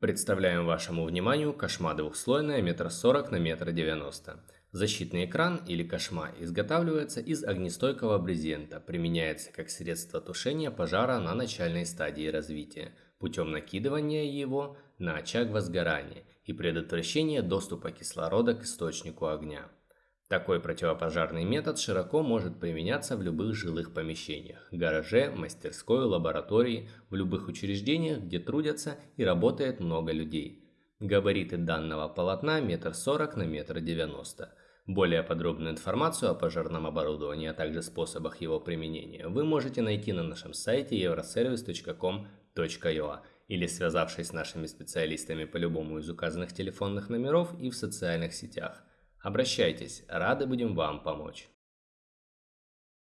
Представляем вашему вниманию кошма двухслойная метр сорок на метр девяносто. Защитный экран или кошма изготавливается из огнестойкого брезента, применяется как средство тушения пожара на начальной стадии развития, путем накидывания его на очаг возгорания и предотвращения доступа кислорода к источнику огня. Такой противопожарный метод широко может применяться в любых жилых помещениях – гараже, мастерской, лаборатории, в любых учреждениях, где трудятся и работает много людей. Габариты данного полотна – метр сорок на метр девяносто. Более подробную информацию о пожарном оборудовании, а также способах его применения вы можете найти на нашем сайте euroservice.com.ua или связавшись с нашими специалистами по любому из указанных телефонных номеров и в социальных сетях – Обращайтесь, рады будем вам помочь.